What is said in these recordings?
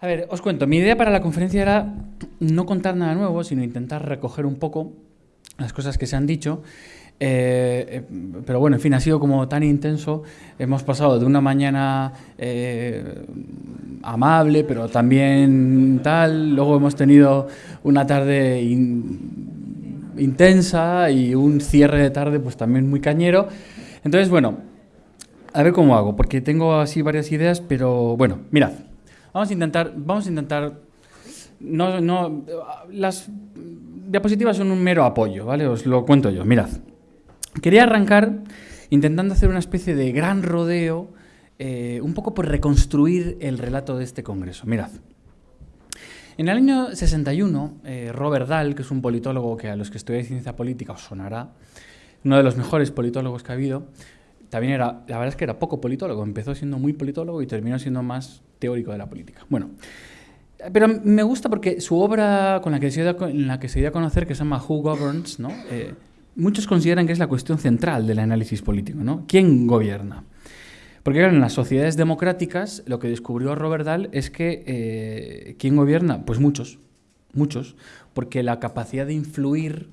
A ver, os cuento, mi idea para la conferencia era no contar nada nuevo, sino intentar recoger un poco las cosas que se han dicho. Eh, eh, pero bueno, en fin, ha sido como tan intenso. Hemos pasado de una mañana eh, amable, pero también tal. Luego hemos tenido una tarde intensa y un cierre de tarde pues también muy cañero. Entonces, bueno, a ver cómo hago, porque tengo así varias ideas, pero bueno, mirad. Vamos a intentar, vamos a intentar, no, no, las diapositivas son un mero apoyo, ¿vale? Os lo cuento yo, mirad. Quería arrancar intentando hacer una especie de gran rodeo, eh, un poco por reconstruir el relato de este congreso. Mirad. En el año 61, eh, Robert Dahl, que es un politólogo que a los que estudiáis ciencia política os sonará, uno de los mejores politólogos que ha habido, también era, la verdad es que era poco politólogo, empezó siendo muy politólogo y terminó siendo más teórico de la política. Bueno, pero me gusta porque su obra con la que se dio, en la que se dio a conocer, que se llama Who Governs, ¿no? Eh, muchos consideran que es la cuestión central del análisis político, ¿no? ¿Quién gobierna? Porque en las sociedades democráticas lo que descubrió Robert Dahl es que eh, ¿quién gobierna? Pues muchos, muchos, porque la capacidad de influir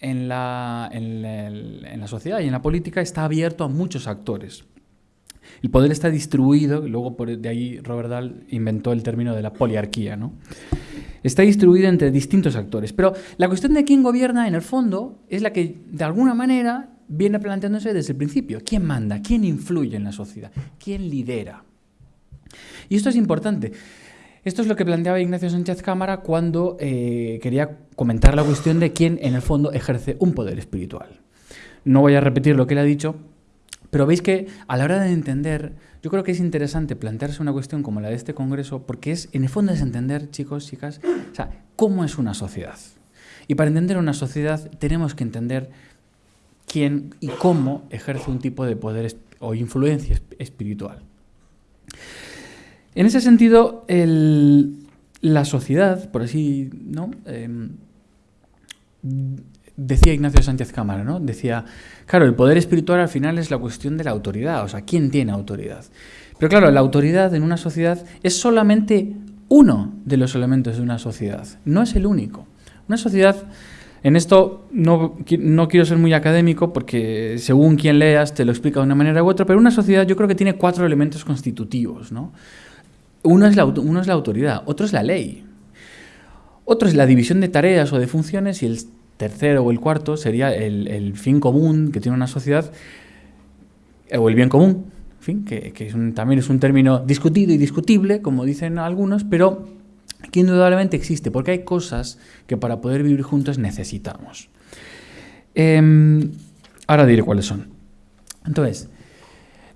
en la, en, la, sociedad y en la política está abierto a muchos actores. El poder está distribuido, luego por, de ahí Robert Dahl inventó el término de la poliarquía, ¿no? Está distribuido entre distintos actores. Pero la cuestión de quién gobierna, en el fondo, es la que de alguna manera viene planteándose desde el principio. ¿Quién manda? ¿Quién influye en la sociedad? ¿Quién lidera? Y esto es importante. Esto es lo que planteaba Ignacio Sánchez Cámara cuando eh, quería comentar la cuestión de quién en el fondo ejerce un poder espiritual. No voy a repetir lo que él ha dicho, pero veis que a la hora de entender, yo creo que es interesante plantearse una cuestión como la de este congreso, porque es, en el fondo es entender, chicos, chicas, o sea, cómo es una sociedad. Y para entender una sociedad tenemos que entender quién y cómo ejerce un tipo de poder o influencia espiritual. En ese sentido, la sociedad, por así, ¿no? Em, decía Ignacio Sánchez Cámara, ¿no? Decía, claro, el poder espiritual al final es la cuestión de la autoridad, o sea, ¿quién tiene autoridad? Pero claro, la autoridad en una sociedad es solamente uno de los elementos de una sociedad, no es el único. Una sociedad, en esto no, no quiero ser muy académico porque según quien leas te lo explica de una manera u otra, pero una sociedad yo creo que tiene cuatro elementos constitutivos, ¿no? Uno es, la, es autoridad, otro es la ley, otro es la división de tareas o de funciones y el tercero o el cuarto sería el, fin común que tiene una sociedad o el bien común, fin, que, también es un término discutido y discutible, como dicen algunos, pero que indudablemente existe, porque hay cosas que para poder vivir juntos necesitamos. Em, ahora diré cuáles son. Entonces,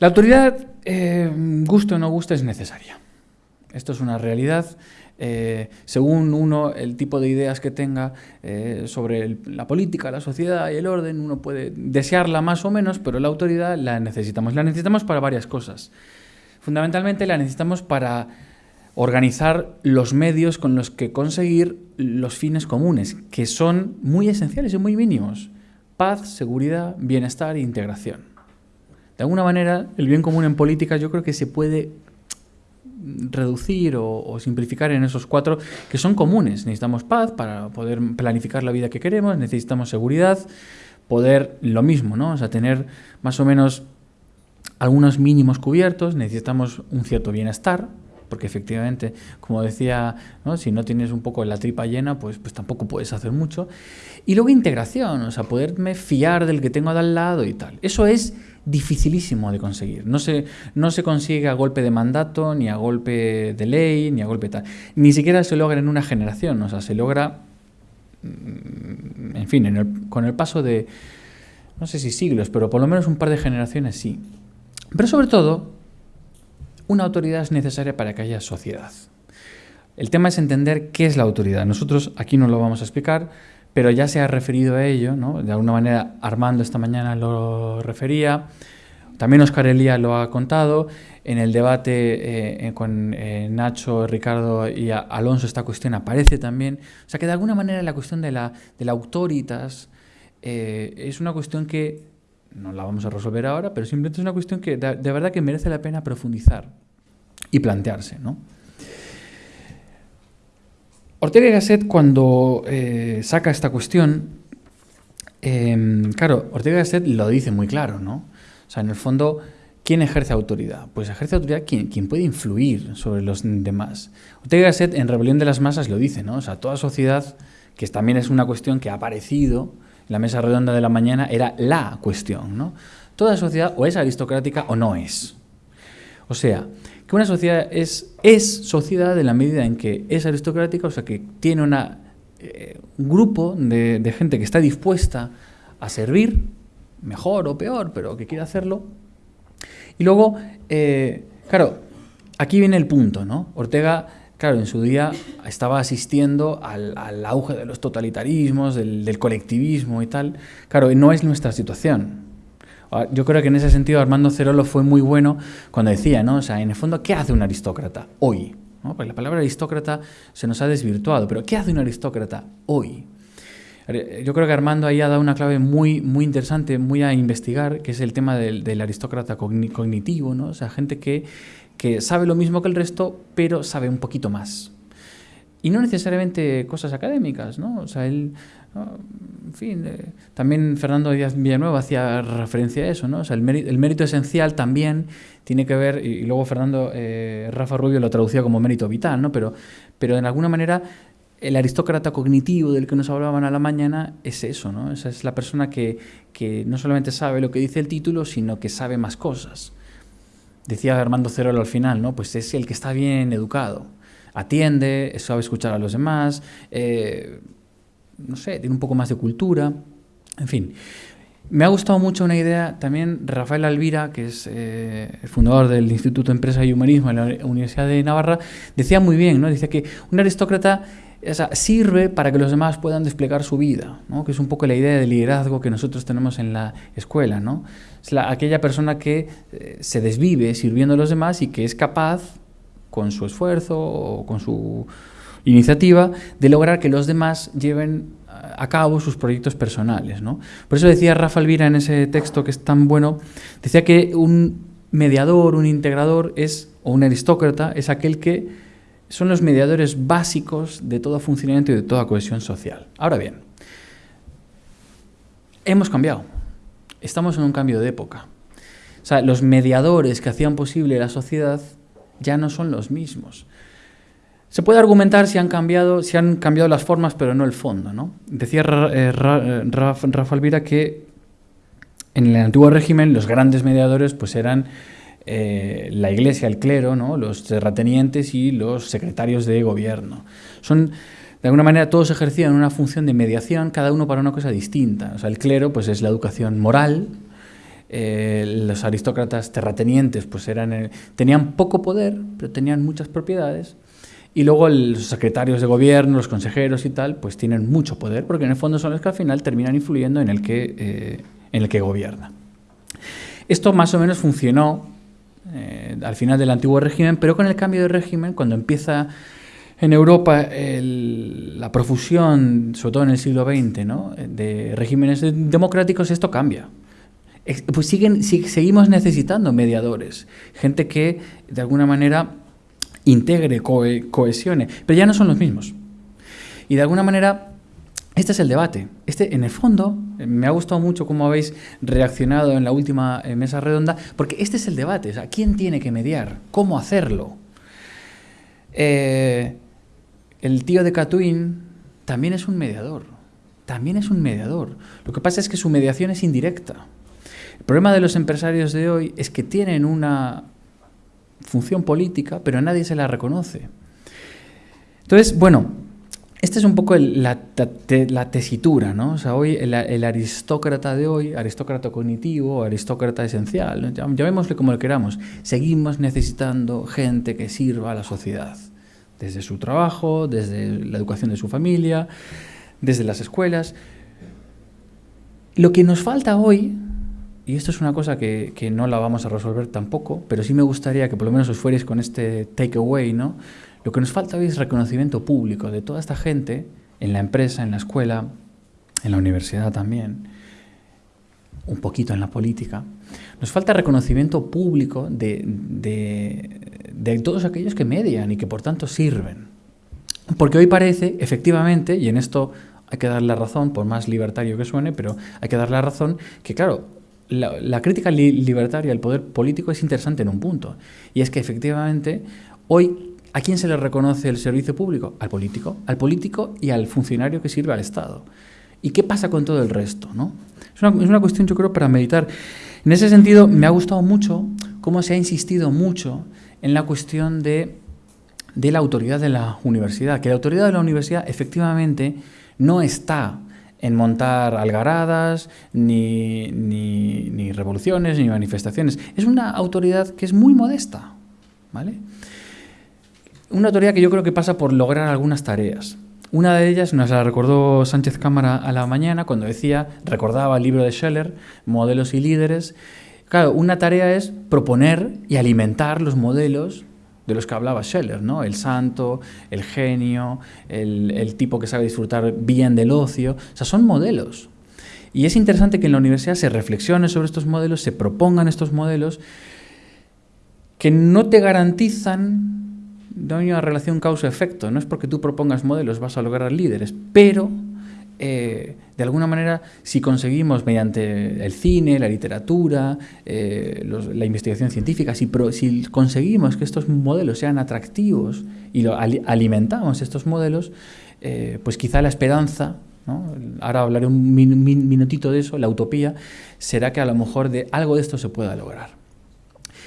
la autoridad, eh, guste o no guste, es necesaria. Esto es una realidad. Eh, según uno, el tipo de ideas que tenga eh, sobre la política, la sociedad y el orden, uno puede desearla más o menos, pero la autoridad la necesitamos. La necesitamos para varias cosas. Fundamentalmente la necesitamos para organizar los medios con los que conseguir los fines comunes, que son muy esenciales y muy mínimos. Paz, seguridad, bienestar e integración. De alguna manera, el bien común en política yo creo que se puede reducir o, simplificar en esos cuatro que son comunes. Necesitamos paz para poder planificar la vida que queremos, necesitamos seguridad, poder lo mismo, ¿no? O sea, tener más o menos algunos mínimos cubiertos, necesitamos un cierto bienestar, porque efectivamente, como decía, si no tienes un poco la tripa llena, pues, pues tampoco puedes hacer mucho. Y luego integración, o sea, poderme fiar del que tengo al lado y tal. Eso es dificilísimo de conseguir. No se, no se consigue a golpe de mandato, ni a golpe de ley, ni a golpe tal. Ni siquiera se logra en una generación, o sea, se logra, mm, en fin, con el paso de, no sé si siglos, pero por lo menos un par de generaciones sí. Pero sobre todo, una autoridad es necesaria para que haya sociedad. El tema es entender qué es la autoridad. Nosotros aquí no lo vamos a explicar, pero ya se ha referido a ello, ¿no? de alguna manera Armando esta mañana lo refería, también Oscar Elía lo ha contado, en el debate eh, con eh, Nacho, Ricardo y Alonso esta cuestión aparece también, o sea que de alguna manera la cuestión de la, de la autoritas eh, es una cuestión que no la vamos a resolver ahora, pero simplemente es una cuestión que de, verdad que merece la pena profundizar y plantearse. ¿no? Ortega y Gasset cuando eh, saca esta cuestión, em, claro, Ortega y Gasset lo dice muy claro, ¿no? O sea, en el fondo, ¿quién ejerce autoridad? Pues ejerce autoridad quien, quien puede influir sobre los demás. Ortega y Gasset en Rebelión de las Masas lo dice, ¿no? O sea, toda sociedad, que también es una cuestión que ha aparecido en la mesa redonda de la mañana, era la cuestión, ¿no? Toda sociedad o es aristocrática o no es. O sea, que una sociedad es, sociedad en la medida en que es aristocrática, o sea, que tiene una, eh, un grupo de, gente que está dispuesta a servir, mejor o peor, pero que quiere hacerlo. Y luego, eh, claro, aquí viene el punto, ¿no? Ortega, claro, en su día estaba asistiendo al, al auge de los totalitarismos, del, del colectivismo y tal. Claro, no es nuestra situación. Ah, yo creo que en ese sentido Armando Cerolo fue muy bueno cuando decía, ¿no? O sea, en el fondo, ¿qué hace un aristócrata hoy? ¿No? Porque la palabra aristócrata se nos ha desvirtuado, pero ¿qué hace un aristócrata hoy? Yo creo que Armando ahí ha dado una clave muy, muy interesante, muy a investigar, que es el tema del, del aristócrata cognitivo, ¿no? O sea, gente que, que sabe lo mismo que el resto, pero sabe un poquito más. Y no necesariamente cosas académicas, ¿no? O sea, él en fin, eh, también Fernando Díaz Villanueva hacía referencia a eso, ¿no? O el, mérito, esencial también tiene que ver, y, y luego Fernando, eh, Rafa Rubio lo traducía como mérito vital, ¿no? Pero, pero en alguna manera el aristócrata cognitivo del que nos hablaban a la mañana es eso, ¿no? Esa es la persona que, que no solamente sabe lo que dice el título, sino que sabe más cosas. Decía Armando Cerolo al final, ¿no? Pues es el que está bien educado, atiende, sabe escuchar a los demás, eh, no sé, tiene un poco más de cultura, en fin. Me ha gustado mucho una idea también, Rafael Alvira, que es eh, el fundador del Instituto de Empresa y Humanismo en la Universidad de Navarra, decía muy bien, ¿no? Dice que un aristócrata sirve para que los demás puedan desplegar su vida, ¿no? que es un poco la idea de liderazgo que nosotros tenemos en la escuela. ¿no? Es la, aquella persona que eh, se desvive sirviendo a los demás y que es capaz, con su esfuerzo o con su iniciativa de lograr que los demás lleven a cabo sus proyectos personales. ¿no? Por eso decía Rafa Alvira en ese texto que es tan bueno, decía que un mediador, un integrador es, o un aristócrata es aquel que son los mediadores básicos de todo funcionamiento y de toda cohesión social. Ahora bien, hemos cambiado, estamos en un cambio de época. O sea, los mediadores que hacían posible la sociedad ya no son los mismos. Se puede argumentar si han cambiado, si han cambiado las formas, pero no el fondo. ¿no? Decía eh, Rafa, Rafa Alvira que en el antiguo régimen los grandes mediadores pues eran eh, la iglesia, el clero, ¿no? los terratenientes y los secretarios de gobierno. Son, de alguna manera, todos ejercían una función de mediación, cada uno para una cosa distinta. El clero pues, es la educación moral, eh, los aristócratas terratenientes pues, eran, tenían poco poder, pero tenían muchas propiedades. Y luego los secretarios de gobierno, los consejeros y tal, pues tienen mucho poder, porque en el fondo son los que al final terminan influyendo en el que, eh, en el que gobierna. Esto más o menos funcionó eh, al final del antiguo régimen, pero con el cambio de régimen, cuando empieza en Europa el, la profusión, sobre todo en el siglo XX, ¿no? de regímenes democráticos, esto cambia. Pues siguen, seguimos necesitando mediadores, gente que de alguna manera integre, co cohesione, pero ya no son los mismos. Y de alguna manera, este es el debate. Este, en el fondo, me ha gustado mucho cómo habéis reaccionado en la última eh, mesa redonda, porque este es el debate. O ¿quién tiene que mediar? ¿Cómo hacerlo? Eh, el tío de Catuín también es un mediador. También es un mediador. Lo que pasa es que su mediación es indirecta. El problema de los empresarios de hoy es que tienen una función política, pero nadie se la reconoce. Entonces, bueno, esta es un poco la, tesitura, ¿no? O sea, hoy el, aristócrata de hoy, aristócrata cognitivo, aristócrata esencial, llamémosle como lo queramos, seguimos necesitando gente que sirva a la sociedad, desde su trabajo, desde la educación de su familia, desde las escuelas. Lo que nos falta hoy y esto es una cosa que, que, no la vamos a resolver tampoco, pero sí me gustaría que por lo menos os fuerais con este takeaway, ¿no? Lo que nos falta hoy es reconocimiento público de toda esta gente en la empresa, en la escuela, en la universidad también, un poquito en la política. Nos falta reconocimiento público de, de, de todos aquellos que median y que por tanto sirven. Porque hoy parece, efectivamente, y en esto hay que darle la razón, por más libertario que suene, pero hay que darle la razón, que claro, la, crítica libertaria al poder político es interesante en un punto. Y es que efectivamente hoy ¿A quién se le reconoce el servicio público? Al político. Al político y al funcionario que sirve al Estado. ¿Y qué pasa con todo el resto? ¿no? Es, una, es una cuestión, yo creo, para meditar. En ese sentido, me ha gustado mucho cómo se ha insistido mucho en la cuestión de, de la autoridad de la universidad. Que la autoridad de la universidad efectivamente no está en montar algaradas, ni, ni, ni, revoluciones, ni manifestaciones. Es una autoridad que es muy modesta, ¿vale? Una autoridad que yo creo que pasa por lograr algunas tareas. Una de ellas nos la recordó Sánchez Cámara a la mañana cuando decía, recordaba el libro de Scheller, Modelos y Líderes. Claro, una tarea es proponer y alimentar los modelos de los que hablaba Scheller, ¿no? El santo, el genio, el, tipo que sabe disfrutar bien del ocio. O sea, son modelos. Y es interesante que en la universidad se reflexione sobre estos modelos, se propongan estos modelos que no te garantizan no una relación causa-efecto. No es porque tú propongas modelos vas a lograr líderes, pero eh, de alguna manera, si conseguimos mediante el cine, la literatura, eh, la investigación científica, si, si, conseguimos que estos modelos sean atractivos y lo, alimentamos estos modelos, eh, pues quizá la esperanza, ahora hablaré un minutito de eso, la utopía, será que a lo mejor de algo de esto se pueda lograr.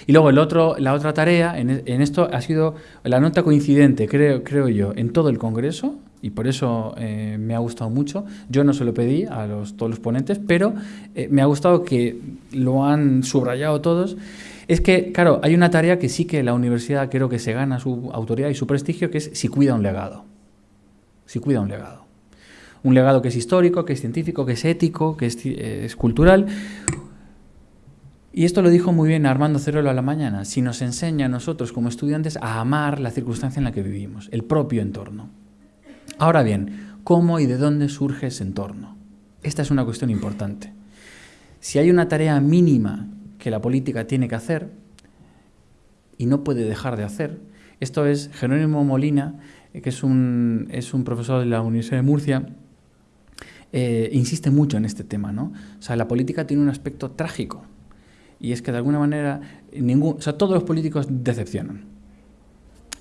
Y luego el otro, la otra tarea en, esto ha sido la nota coincidente, creo, creo yo, en todo el Congreso, y por eso eh, me ha gustado mucho. Yo no se lo pedí a todos los ponentes, pero eh, me ha gustado que lo han subrayado todos. Es que, claro, hay una tarea que sí que la universidad creo que se gana su autoridad y su prestigio, que es si cuida un legado. Si cuida un legado. Un legado que es histórico, que es científico, que es ético, que es, eh, cultural. Y esto lo dijo muy bien Armando Cerolo a la mañana. Si nos enseña a nosotros como estudiantes a amar la circunstancia en la que vivimos, el propio entorno. Ahora bien, ¿cómo y de dónde surge ese entorno? Esta es una cuestión importante. Si hay una tarea mínima que la política tiene que hacer y no puede dejar de hacer, esto es Jerónimo Molina, eh, que es un, es un profesor de la Universidad de Murcia, eh, insiste mucho en este tema. ¿no? O sea, la política tiene un aspecto trágico y es que de alguna manera ningún, o sea, todos los políticos decepcionan,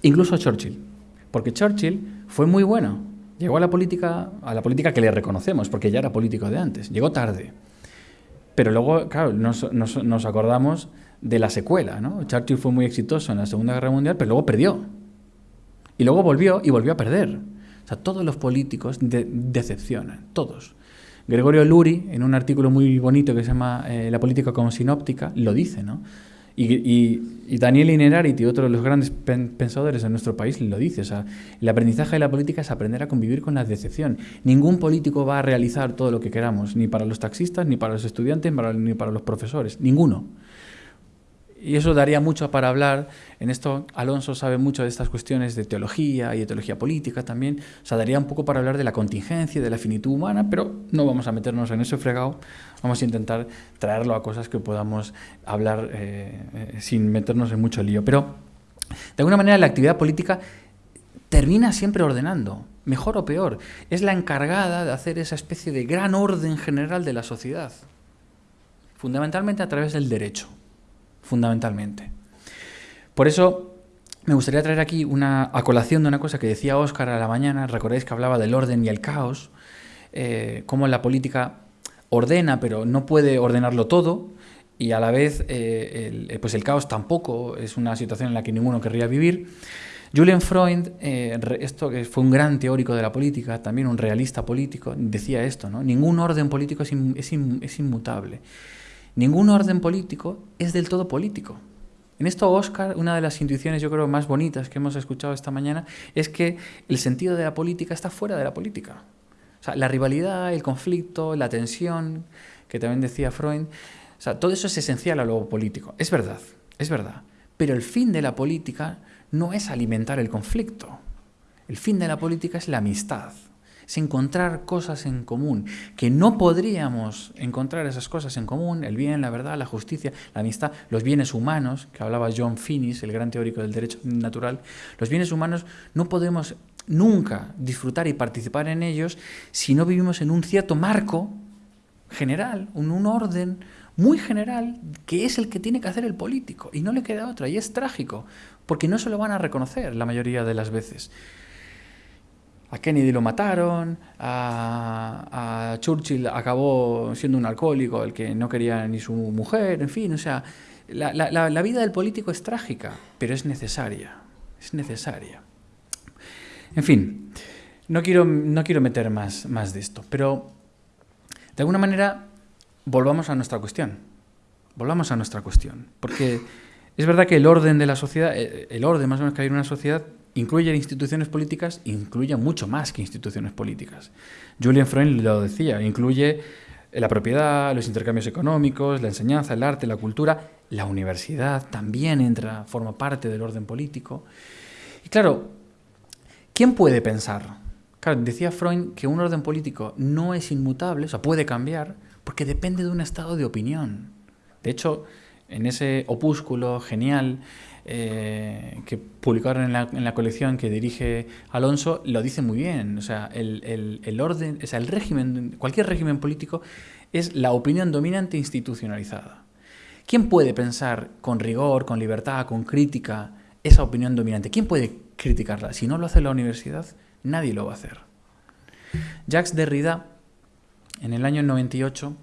incluso Churchill. Porque Churchill fue muy bueno. Llegó a la política, a la política que le reconocemos, porque ya era político de antes. Llegó tarde. Pero luego, claro, nos, nos, nos acordamos de la secuela, ¿no? Churchill fue muy exitoso en la Segunda Guerra Mundial, pero luego perdió. Y luego volvió y volvió a perder. O sea, todos los políticos decepcionan, todos. Gregorio Luri, en un artículo muy bonito que se llama eh, La política como sinóptica, lo dice, ¿no? Y, Daniel Inerarity, otro de los grandes pensadores de nuestro país, lo dice. El aprendizaje de la política es aprender a convivir con la decepción. Ningún político va a realizar todo lo que queramos, ni para los taxistas, ni para los estudiantes, ni para los profesores. Ninguno y eso daría mucho para hablar. En esto Alonso sabe mucho de estas cuestiones de teología y de teología política también. O sea, daría un poco para hablar de la contingencia, de la finitud humana, pero no vamos a meternos en ese fregado. Vamos a intentar traerlo a cosas que podamos hablar eh, eh, sin meternos en mucho lío. Pero, de alguna manera, la actividad política termina siempre ordenando, mejor o peor. Es la encargada de hacer esa especie de gran orden general de la sociedad, fundamentalmente a través del derecho fundamentalmente. Por eso me gustaría traer aquí una acolación de una cosa que decía Óscar a la mañana, recordáis que hablaba del orden y el caos, eh, cómo la política ordena pero no puede ordenarlo todo y a la vez eh, el, pues el caos tampoco es una situación en la que ninguno querría vivir. Julian Freud, eh, esto que fue un gran teórico de la política, también un realista político, decía esto, ¿no? Ningún orden político es inmutable. Ningún orden político es del todo político. En esto, Oscar, una de las intuiciones yo creo más bonitas que hemos escuchado esta mañana es que el sentido de la política está fuera de la política. O sea, la rivalidad, el conflicto, la tensión, que también decía Freud, o sea, todo eso es esencial a lo político. Es verdad, es verdad. Pero el fin de la política no es alimentar el conflicto. El fin de la política es la amistad es encontrar cosas en común, que no podríamos encontrar esas cosas en común, el bien, la verdad, la justicia, la amistad, los bienes humanos, que hablaba John Finnis, el gran teórico del derecho natural, los bienes humanos no podemos nunca disfrutar y participar en ellos si no vivimos en un cierto marco general, en un orden muy general, que es el que tiene que hacer el político, y no le queda otra, y es trágico, porque no se lo van a reconocer la mayoría de las veces. A Kennedy lo mataron, a, Churchill acabó siendo un alcohólico, el que no quería ni su mujer, en fin, o sea, la, la vida del político es trágica, pero es necesaria, es necesaria. En fin, no quiero, no quiero meter más, más de esto, pero de alguna manera volvamos a nuestra cuestión. Volvamos a nuestra cuestión. Porque es verdad que el orden de la sociedad, eh, el orden más o menos que hay en una sociedad, incluye instituciones políticas, incluye mucho más que instituciones políticas. Julian Freund lo decía, incluye la propiedad, los intercambios económicos, la enseñanza, el arte, la cultura, la universidad también entra, forma parte del orden político. Y claro, ¿quién puede pensar? Claro, decía Freud que un orden político no es inmutable, o sea, puede cambiar, porque depende de un estado de opinión. De hecho, en ese opúsculo genial eh, que publicaron en la, en la, colección que dirige Alonso, lo dice muy bien. O sea, el, el, orden, o sea, el régimen, cualquier régimen político es la opinión dominante institucionalizada. ¿Quién puede pensar con rigor, con libertad, con crítica esa opinión dominante? ¿Quién puede criticarla? Si no lo hace la universidad, nadie lo va a hacer. Jacques Derrida en el año 98,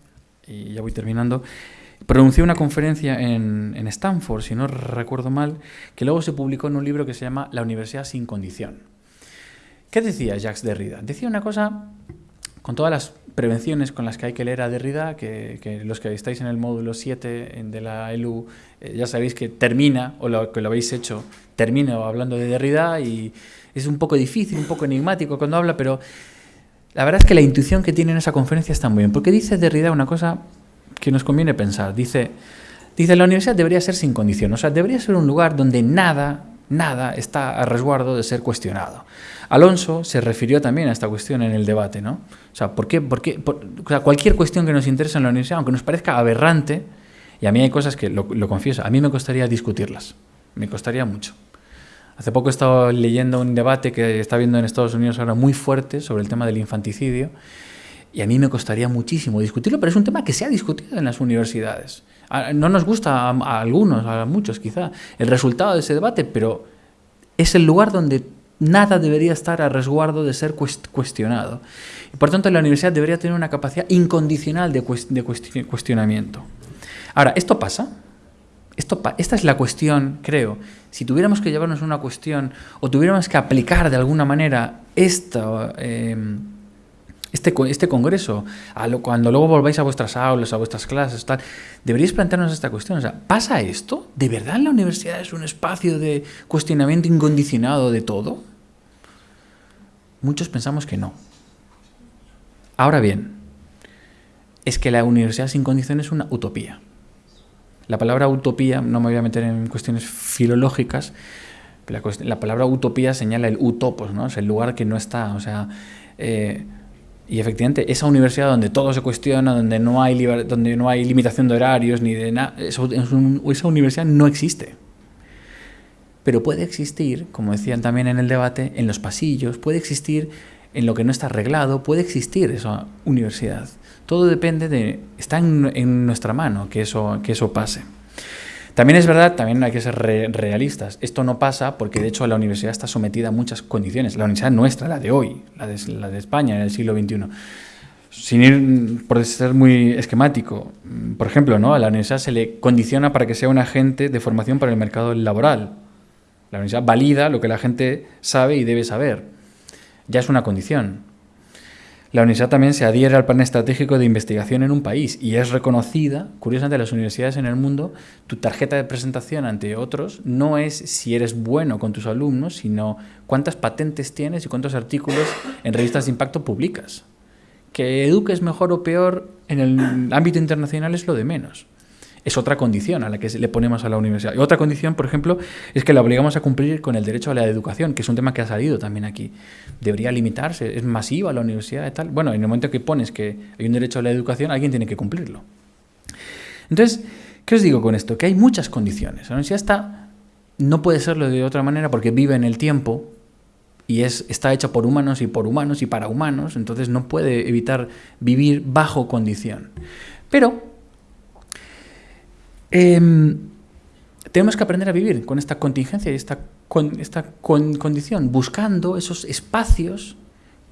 y ya voy terminando, pronunció una conferencia en, en, Stanford, si no recuerdo mal, que luego se publicó en un libro que se llama La Universidad sin condición. ¿Qué decía Jacques Derrida? Decía una cosa con todas las prevenciones con las que hay que leer a Derrida, que, los que estáis en el módulo 7 de la ELU eh, ya sabéis que termina, o lo, que lo habéis hecho, termina hablando de Derrida y es un poco difícil, un poco enigmático cuando habla, pero la verdad es que la intuición que tiene en esa conferencia está muy bien, porque dice Derrida una cosa que nos conviene pensar. Dice, dice la universidad debería ser sin condición, o sea, debería ser un lugar donde nada, nada está a resguardo de ser cuestionado. Alonso se refirió también a esta cuestión en el debate, ¿no? O sea, ¿por qué, por qué, o sea, cualquier cuestión que nos interese en la universidad, aunque nos parezca aberrante, y a mí hay cosas que, lo, lo confieso, a mí me costaría discutirlas, me costaría mucho. Hace poco he estado leyendo un debate que está viendo en Estados Unidos ahora muy fuerte sobre el tema del infanticidio y a mí me costaría muchísimo discutirlo, pero es un tema que se ha discutido en las universidades. No nos gusta a, algunos, a muchos quizá, el resultado de ese debate, pero es el lugar donde nada debería estar a resguardo de ser cuestionado. Y por tanto, la universidad debería tener una capacidad incondicional de, cuestionamiento. Ahora, ¿esto pasa? Esto, esta es la cuestión, creo. Si tuviéramos que llevarnos una cuestión o tuviéramos que aplicar de alguna manera esta, em, este, este congreso, a lo, cuando luego volváis a vuestras aulas, a vuestras clases, tal, deberíais plantearnos esta cuestión. O sea, ¿pasa esto? ¿De verdad la universidad es un espacio de cuestionamiento incondicionado de todo? Muchos pensamos que no. Ahora bien, es que la universidad sin condiciones es una utopía. La palabra utopía, no me voy a meter en cuestiones filológicas, la, la palabra utopía señala el utopos, ¿no? es el lugar que no está. O sea, eh, y efectivamente, esa universidad donde todo se cuestiona, donde no hay, donde no hay limitación de horarios, ni de nada, esa universidad no existe. Pero puede existir, como decían también en el debate, en los pasillos, puede existir en lo que no está arreglado, puede existir esa universidad. Todo depende de... Está en, nuestra mano que eso, que eso pase. También es verdad, también hay que ser realistas. Esto no pasa porque de hecho la universidad está sometida a muchas condiciones. La universidad nuestra, la de hoy, la de, la de España en el siglo XXI. Sin ir por ser muy esquemático, por ejemplo, ¿no? a la universidad se le condiciona para que sea un agente de formación para el mercado laboral. La universidad valida lo que la gente sabe y debe saber. Ya es una condición. La universidad también se adhiere al plan estratégico de investigación en un país y es reconocida, curiosamente, las universidades en el mundo, tu tarjeta de presentación ante otros no es si eres bueno con tus alumnos, sino cuántas patentes tienes y cuántos artículos en revistas de impacto publicas. Que eduques mejor o peor en el ámbito internacional es lo de menos es otra condición a la que le ponemos a la universidad. Y otra condición, por ejemplo, es que la obligamos a cumplir con el derecho a la educación, que es un tema que ha salido también aquí. Debería limitarse, es masiva la universidad y tal. Bueno, en el momento que pones que hay un derecho a la educación, alguien tiene que cumplirlo. Entonces, ¿qué os digo con esto? Que hay muchas condiciones. La universidad no puede serlo de otra manera porque vive en el tiempo y es, está hecha por humanos y por humanos y para humanos, entonces no puede evitar vivir bajo condición. Pero em, tenemos que aprender a vivir con esta contingencia y esta, con, esta condición, buscando esos espacios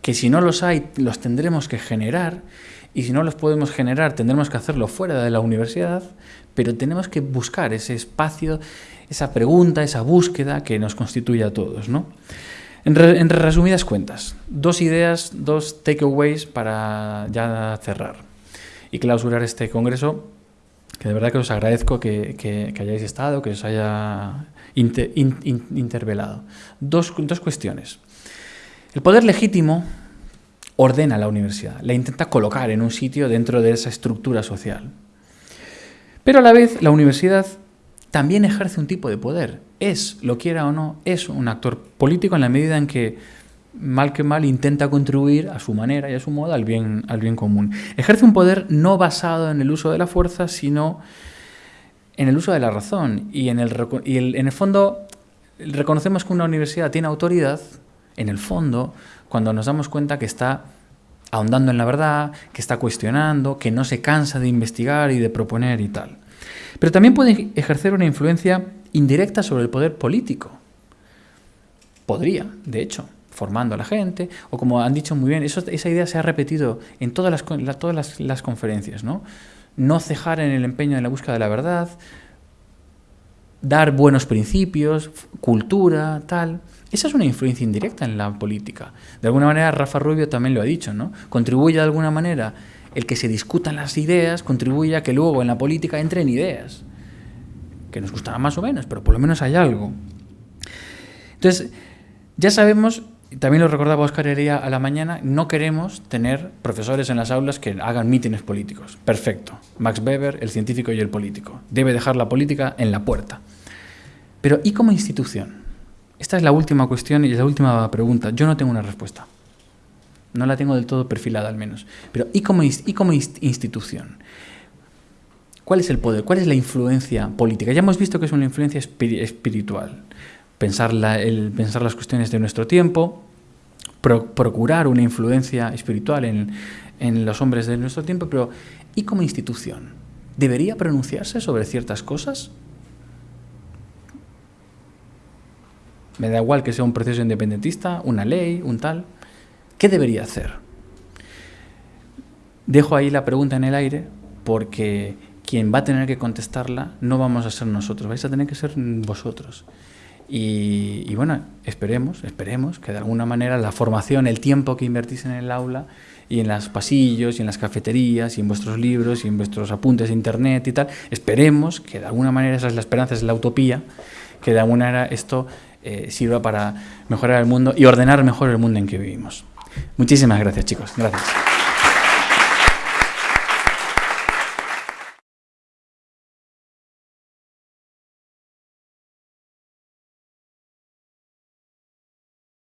que si no los hay, los tendremos que generar, y si no los podemos generar, tendremos que hacerlo fuera de la universidad, pero tenemos que buscar ese espacio, esa pregunta, esa búsqueda que nos constituye a todos. ¿no? En, resumidas cuentas, dos ideas, dos takeaways para ya cerrar y clausurar este congreso, que de verdad que os agradezco que, hayáis estado, que os haya intervelado. Dos, dos cuestiones. El poder legítimo ordena la universidad, la intenta colocar en un sitio dentro de esa estructura social. Pero a la vez la universidad también ejerce un tipo de poder. Es, lo quiera o no, es un actor político en la medida en que mal que mal intenta contribuir a su manera y a su modo al bien, al bien común. Ejerce un poder no basado en el uso de la fuerza, sino en el uso de la razón. Y en el, y en el fondo reconocemos que una universidad tiene autoridad, en el fondo, cuando nos damos cuenta que está ahondando en la verdad, que está cuestionando, que no se cansa de investigar y de proponer y tal. Pero también puede ejercer una influencia indirecta sobre el poder político. Podría, de hecho, formando a la gente, o como han dicho muy bien, esa idea se ha repetido en todas las, todas las, conferencias, ¿no? No cejar en el empeño de la búsqueda de la verdad, dar buenos principios, cultura, tal. Esa es una influencia indirecta en la política. De alguna manera, Rafa Rubio también lo ha dicho, ¿no? Contribuye de alguna manera el que se discutan las ideas contribuye a que luego en la política entren ideas, que nos gustarán más o menos, pero por lo menos hay algo. Entonces, ya sabemos, también lo recordaba Oscar Heredia a la mañana, no queremos tener profesores en las aulas que hagan mítines políticos. Perfecto. Max Weber, el científico y el político. Debe dejar la política en la puerta. Pero ¿y como institución? Esta es la última cuestión y la última pregunta. Yo no tengo una respuesta. No la tengo del todo perfilada al menos. Pero ¿y como, y como institución? ¿Cuál es el poder? ¿Cuál es la influencia política? Ya hemos visto que es una influencia espiritual. Pensar, las cuestiones de nuestro tiempo, procurar una influencia espiritual en, en los hombres de nuestro tiempo, pero ¿y como institución? ¿Debería pronunciarse sobre ciertas cosas? Me da igual que sea un proceso independentista, una ley, un tal. ¿Qué debería hacer? Dejo ahí la pregunta en el aire porque quien va a tener que contestarla no vamos a ser nosotros, vais a tener que ser vosotros. Y, bueno, esperemos, esperemos que de alguna manera la formación, el tiempo que invertís en el aula y en los pasillos y en las cafeterías y en vuestros libros y en vuestros apuntes de internet y tal, esperemos que de alguna manera, esa es la esperanza, es la utopía, que de alguna manera esto eh, sirva para mejorar el mundo y ordenar mejor el mundo en que vivimos. Muchísimas gracias, chicos. Gracias.